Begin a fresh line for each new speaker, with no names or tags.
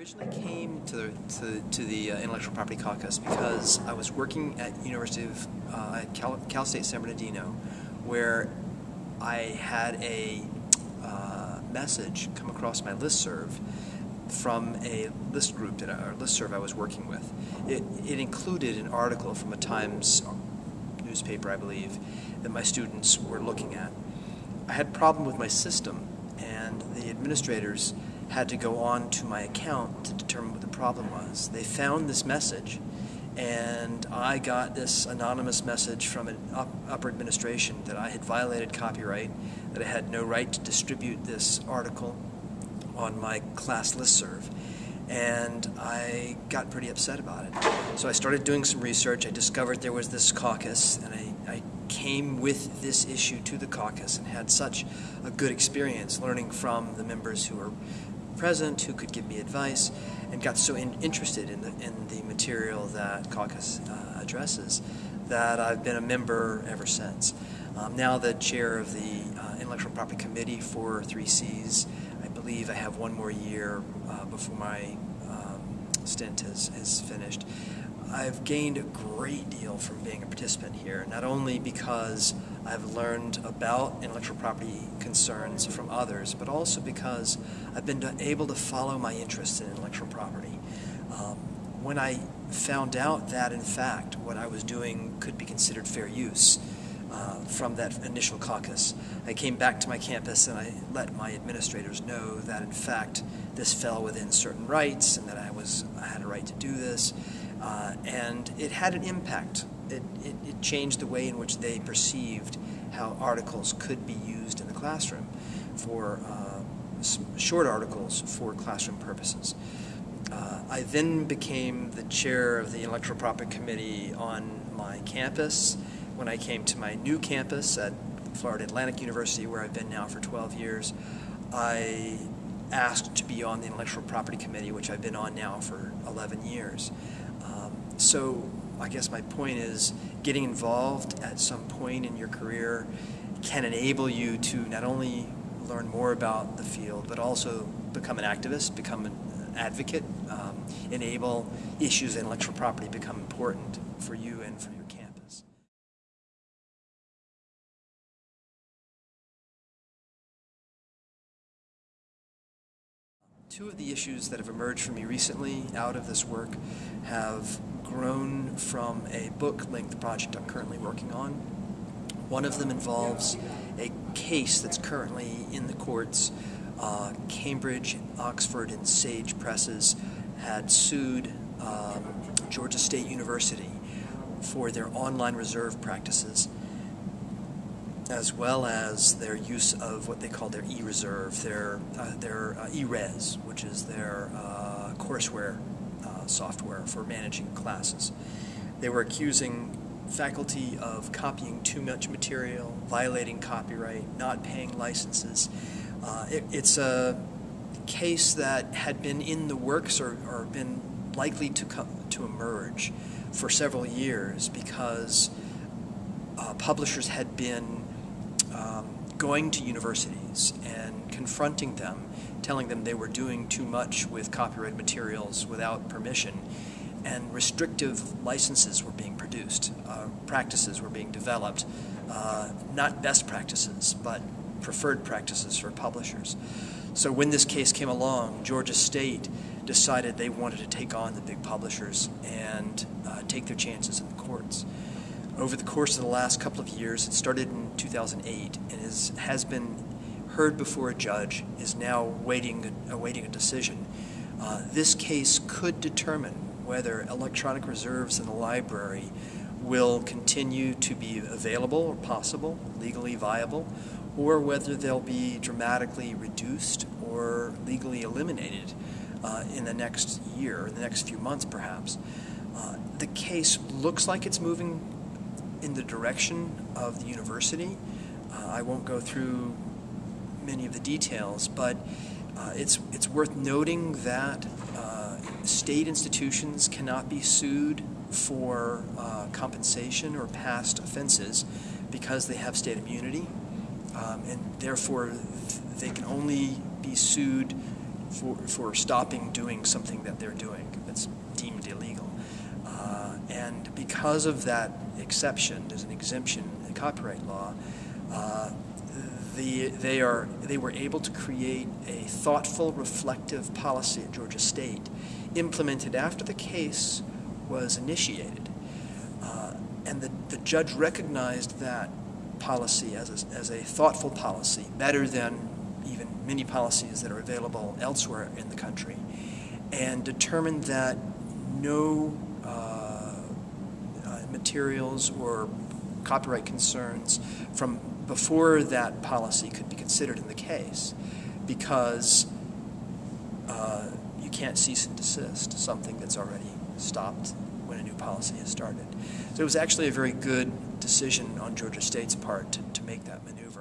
originally came to the, to, to the uh, Intellectual Property Caucus because I was working at University of uh, at Cal, Cal, State San Bernardino, where I had a uh, message come across my list serve from a list group that or list serve I was working with. It, it included an article from a Times newspaper, I believe, that my students were looking at. I had a problem with my system, and the administrators had to go on to my account to determine what the problem was. They found this message, and I got this anonymous message from an up, upper administration that I had violated copyright, that I had no right to distribute this article on my class listserv. And I got pretty upset about it. So I started doing some research. I discovered there was this caucus, and I, I came with this issue to the caucus and had such a good experience learning from the members who were present who could give me advice and got so in, interested in the, in the material that caucus uh, addresses that I've been a member ever since. Um, now the chair of the uh, Intellectual Property Committee for 3Cs. I believe I have one more year uh, before my um, stint is, is finished. I've gained a great deal from being a participant here, not only because I've learned about intellectual property concerns from others, but also because I've been able to follow my interest in intellectual property. Um, when I found out that, in fact, what I was doing could be considered fair use uh, from that initial caucus, I came back to my campus and I let my administrators know that, in fact, this fell within certain rights and that I was I had a right to do this. Uh, and it had an impact. It, it, it, changed the way in which they perceived how articles could be used in the classroom for uh, short articles for classroom purposes. Uh, I then became the chair of the Intellectual Property Committee on my campus when I came to my new campus at Florida Atlantic University, where I've been now for 12 years. I asked to be on the Intellectual Property Committee, which I've been on now for 11 years. So I guess my point is getting involved at some point in your career can enable you to not only learn more about the field, but also become an activist, become an advocate, um, enable issues in intellectual property become important for you and for your campus. Two of the issues that have emerged for me recently out of this work have grown from a book-length project I'm currently working on. One of them involves a case that's currently in the courts. Uh, Cambridge, Oxford, and Sage Presses had sued um, Georgia State University for their online reserve practices as well as their use of what they call their e-reserve, their, uh, their uh, e-res, which is their uh, courseware software for managing classes. They were accusing faculty of copying too much material, violating copyright, not paying licenses. Uh, it, it's a case that had been in the works or, or been likely to come to emerge for several years because uh, publishers had been going to universities and confronting them telling them they were doing too much with copyright materials without permission, and restrictive licenses were being produced. Uh, practices were being developed, uh, not best practices, but preferred practices for publishers. So when this case came along, Georgia State decided they wanted to take on the big publishers and uh, take their chances in the courts. Over the course of the last couple of years, it started in 2008 and is, has been heard before a judge, is now waiting, awaiting a decision. Uh, this case could determine whether electronic reserves in the library will continue to be available or possible, legally viable, or whether they'll be dramatically reduced or legally eliminated uh, in the next year, in the next few months perhaps. Uh, the case looks like it's moving in the direction of the university. Uh, I won't go through many of the details, but uh, it's, it's worth noting that uh, state institutions cannot be sued for uh, compensation or past offenses because they have state immunity, um, and therefore they can only be sued for, for stopping doing something that they're doing that's deemed illegal. Uh, and because of that exception, there's an exemption in copyright law. Uh, the, they, are, they were able to create a thoughtful, reflective policy at Georgia State, implemented after the case was initiated. Uh, and the, the judge recognized that policy as a, as a thoughtful policy, better than even many policies that are available elsewhere in the country, and determined that no uh, materials or copyright concerns from before that policy could be considered in the case because uh, you can't cease and desist something that's already stopped when a new policy has started. So it was actually a very good decision on Georgia State's part to, to make that maneuver.